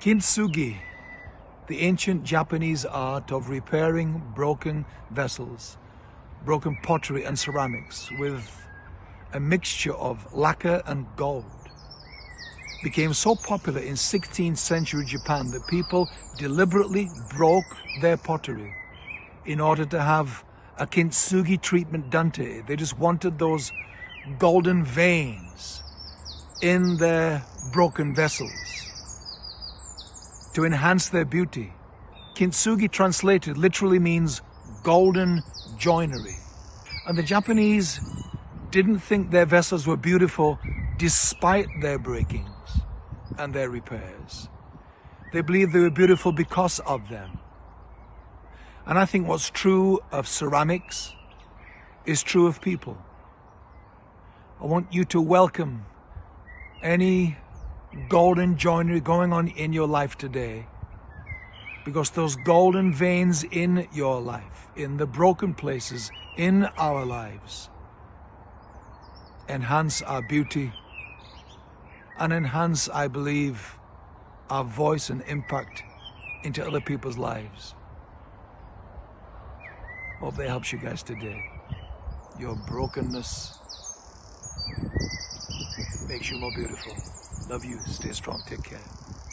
Kintsugi, the ancient Japanese art of repairing broken vessels, broken pottery and ceramics with a mixture of lacquer and gold, became so popular in 16th century Japan that people deliberately broke their pottery in order to have a kintsugi treatment done to it. They just wanted those golden veins in their broken vessels to enhance their beauty. Kintsugi translated literally means golden joinery. And the Japanese didn't think their vessels were beautiful despite their breakings and their repairs. They believed they were beautiful because of them. And I think what's true of ceramics is true of people. I want you to welcome any golden joinery going on in your life today because those golden veins in your life, in the broken places in our lives, enhance our beauty and enhance, I believe, our voice and impact into other people's lives. Hope that helps you guys today. Your brokenness makes you more beautiful. Love you. Stay strong. Take care.